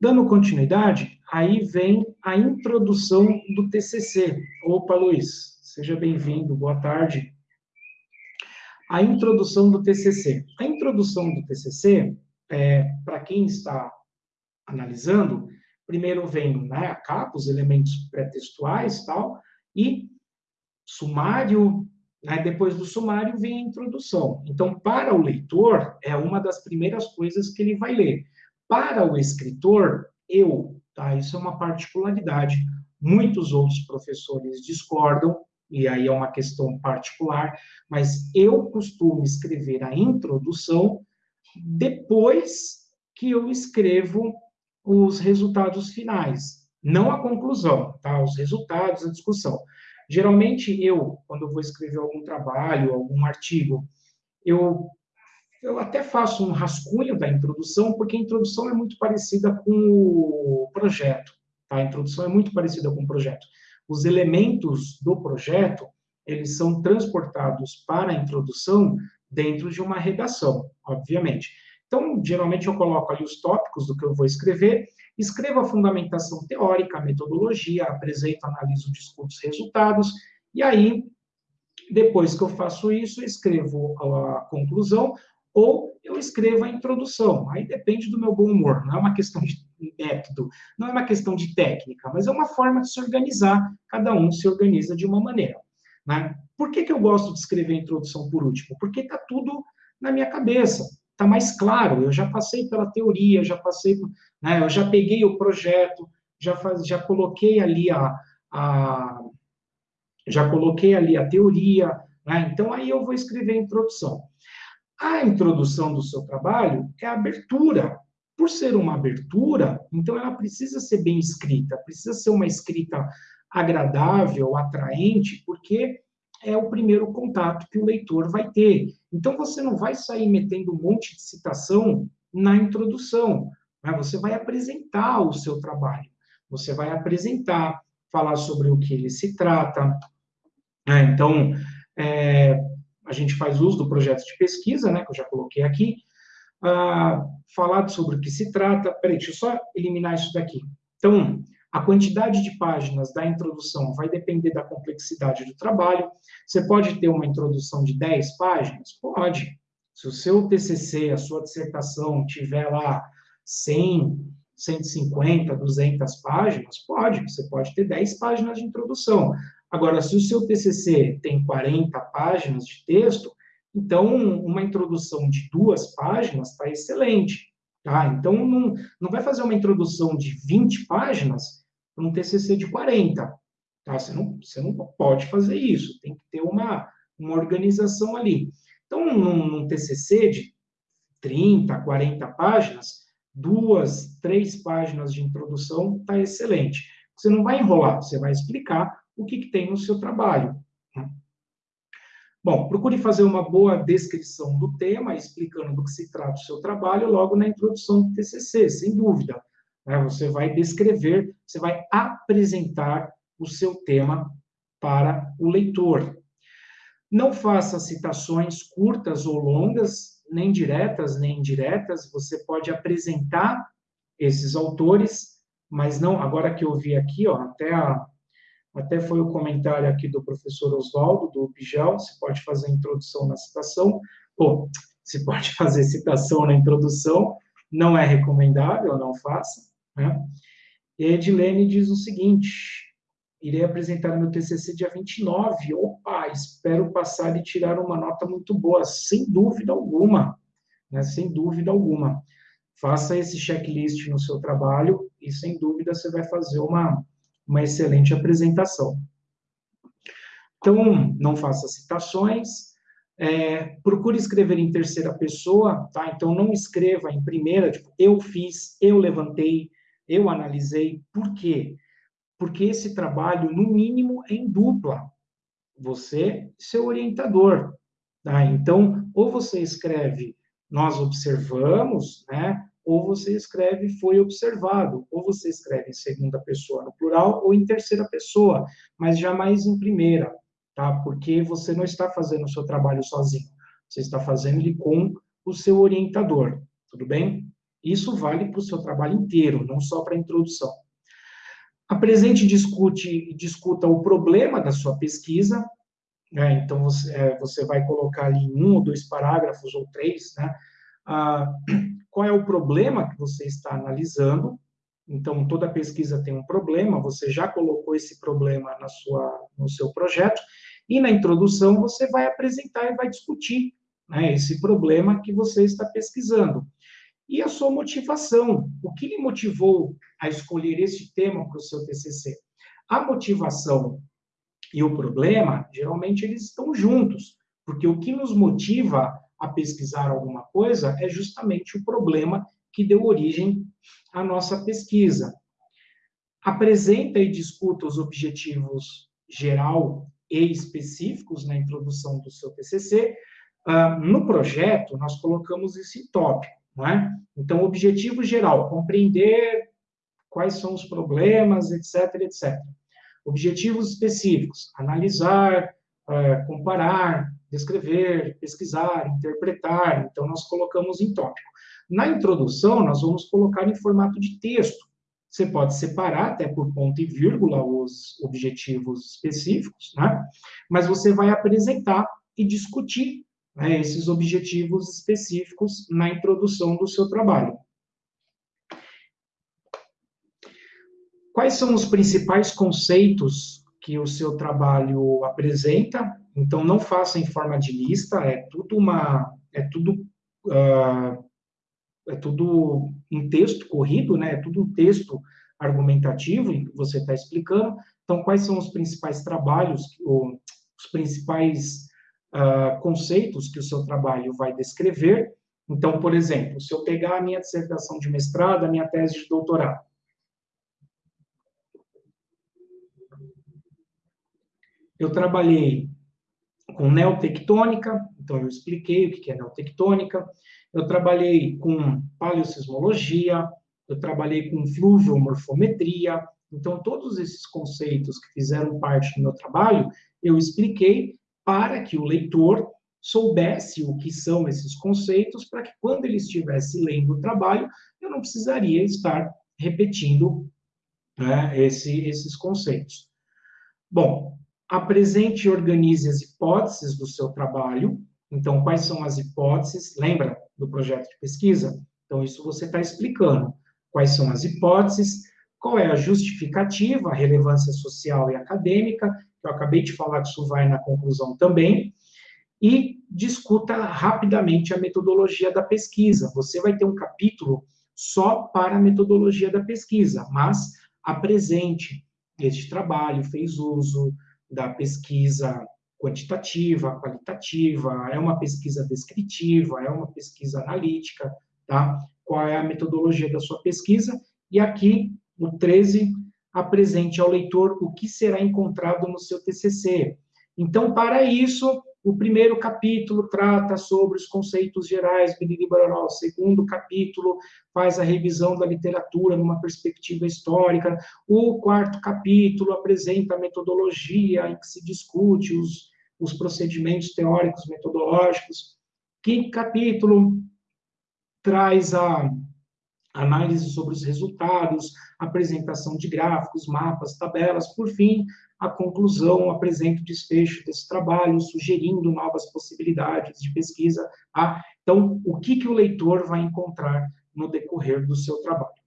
Dando continuidade, aí vem a introdução do TCC. Opa, Luiz, seja bem-vindo, boa tarde. A introdução do TCC. A introdução do TCC, é, para quem está analisando, primeiro vem né, a capa, os elementos pré-textuais tal, e sumário, né, depois do sumário vem a introdução. Então, para o leitor, é uma das primeiras coisas que ele vai ler. Para o escritor, eu, tá? Isso é uma particularidade. Muitos outros professores discordam, e aí é uma questão particular, mas eu costumo escrever a introdução depois que eu escrevo os resultados finais, não a conclusão, tá? Os resultados, a discussão. Geralmente eu, quando vou escrever algum trabalho, algum artigo, eu eu até faço um rascunho da introdução, porque a introdução é muito parecida com o projeto. Tá? A introdução é muito parecida com o projeto. Os elementos do projeto, eles são transportados para a introdução dentro de uma redação, obviamente. Então, geralmente eu coloco ali os tópicos do que eu vou escrever, escrevo a fundamentação teórica, a metodologia, apresento, analiso, discuto os resultados, e aí, depois que eu faço isso, escrevo a conclusão, ou eu escrevo a introdução. Aí depende do meu bom humor, não é uma questão de método, não é uma questão de técnica, mas é uma forma de se organizar, cada um se organiza de uma maneira. Né? Por que, que eu gosto de escrever a introdução por último? Porque está tudo na minha cabeça, está mais claro, eu já passei pela teoria, já passei, né, eu já peguei o projeto, já, faz, já coloquei ali a, a já coloquei ali a teoria, né? então aí eu vou escrever a introdução. A introdução do seu trabalho é a abertura. Por ser uma abertura, então ela precisa ser bem escrita, precisa ser uma escrita agradável, atraente, porque é o primeiro contato que o leitor vai ter. Então você não vai sair metendo um monte de citação na introdução, né? você vai apresentar o seu trabalho, você vai apresentar, falar sobre o que ele se trata. Né? Então, é, a gente faz uso do projeto de pesquisa, né, que eu já coloquei aqui, uh, falar sobre o que se trata. Peraí, deixa eu só eliminar isso daqui. Então, a quantidade de páginas da introdução vai depender da complexidade do trabalho. Você pode ter uma introdução de 10 páginas? Pode. Se o seu TCC, a sua dissertação, tiver lá 100, 150, 200 páginas, pode. Você pode ter 10 páginas de introdução. Agora, se o seu TCC tem 40 páginas de texto, então uma introdução de duas páginas está excelente. Tá? Então, não, não vai fazer uma introdução de 20 páginas para um TCC de 40. Tá? Você, não, você não pode fazer isso, tem que ter uma, uma organização ali. Então, num, num TCC de 30, 40 páginas, duas, três páginas de introdução está excelente. Você não vai enrolar, você vai explicar o que, que tem no seu trabalho. Né? Bom, procure fazer uma boa descrição do tema, explicando do que se trata o seu trabalho, logo na introdução do TCC, sem dúvida. Né? Você vai descrever, você vai apresentar o seu tema para o leitor. Não faça citações curtas ou longas, nem diretas nem indiretas. Você pode apresentar esses autores, mas não. Agora que eu vi aqui, ó, até a até foi o comentário aqui do professor Oswaldo, do Bijal, se pode fazer introdução na citação, ou se pode fazer citação na introdução, não é recomendável, não faça. Né? Edilene diz o seguinte, irei apresentar meu TCC dia 29, opa, espero passar e tirar uma nota muito boa, sem dúvida alguma, né? sem dúvida alguma. Faça esse checklist no seu trabalho e, sem dúvida, você vai fazer uma uma excelente apresentação. Então, não faça citações, é, procure escrever em terceira pessoa, tá? Então, não escreva em primeira, tipo, eu fiz, eu levantei, eu analisei. Por quê? Porque esse trabalho, no mínimo, é em dupla. Você e seu orientador, tá? Então, ou você escreve, nós observamos, né? Ou você escreve foi observado, ou você escreve em segunda pessoa no plural ou em terceira pessoa, mas jamais em primeira, tá? Porque você não está fazendo o seu trabalho sozinho, você está fazendo ele com o seu orientador, tudo bem? Isso vale para o seu trabalho inteiro, não só para a introdução. Apresente e discute, discuta o problema da sua pesquisa, né? então você, é, você, vai colocar ali um ou dois parágrafos ou três, né? Ah, qual é o problema que você está analisando, então, toda pesquisa tem um problema, você já colocou esse problema na sua, no seu projeto, e na introdução você vai apresentar e vai discutir né, esse problema que você está pesquisando. E a sua motivação, o que lhe motivou a escolher esse tema para o seu TCC? A motivação e o problema, geralmente, eles estão juntos, porque o que nos motiva a pesquisar alguma coisa é justamente o problema que deu origem à nossa pesquisa. Apresenta e discuta os objetivos geral e específicos na introdução do seu TCC. Uh, ah, no projeto, nós colocamos esse tópico, não é? Então, objetivo geral, compreender quais são os problemas, etc, etc. Objetivos específicos, analisar, uh, comparar, descrever, pesquisar, interpretar. Então, nós colocamos em tópico. Na introdução, nós vamos colocar em formato de texto. Você pode separar até por ponto e vírgula os objetivos específicos, né? Mas você vai apresentar e discutir né, esses objetivos específicos na introdução do seu trabalho. Quais são os principais conceitos que o seu trabalho apresenta? Então, não faça em forma de lista, é tudo uma, é tudo uh, é tudo um texto corrido, né? É tudo um texto argumentativo em que você está explicando. Então, quais são os principais trabalhos, ou, os principais uh, conceitos que o seu trabalho vai descrever? Então, por exemplo, se eu pegar a minha dissertação de mestrado, a minha tese de doutorado, eu trabalhei com neotectônica, então eu expliquei o que é neotectônica, eu trabalhei com paleossismologia, eu trabalhei com fluviomorfometria, então todos esses conceitos que fizeram parte do meu trabalho, eu expliquei para que o leitor soubesse o que são esses conceitos, para que quando ele estivesse lendo o trabalho, eu não precisaria estar repetindo né, esse, esses conceitos. Bom, apresente e organize as hipóteses do seu trabalho. Então, quais são as hipóteses? Lembra do projeto de pesquisa? Então, isso você está explicando. Quais são as hipóteses? Qual é a justificativa, a relevância social e acadêmica? Eu acabei de falar que isso vai na conclusão também. E discuta rapidamente a metodologia da pesquisa. Você vai ter um capítulo só para a metodologia da pesquisa, mas apresente este trabalho, fez uso, da pesquisa quantitativa, qualitativa, é uma pesquisa descritiva, é uma pesquisa analítica, tá? Qual é a metodologia da sua pesquisa? E aqui, o 13, apresente ao leitor o que será encontrado no seu TCC. Então, para isso, o primeiro capítulo trata sobre os conceitos gerais, o segundo capítulo faz a revisão da literatura numa perspectiva histórica, o quarto capítulo apresenta a metodologia em que se discute os, os procedimentos teóricos metodológicos, quinto capítulo traz a análise sobre os resultados, apresentação de gráficos, mapas, tabelas, por fim, a conclusão, apresenta o desfecho desse trabalho, sugerindo novas possibilidades de pesquisa. Tá? Então, o que, que o leitor vai encontrar no decorrer do seu trabalho?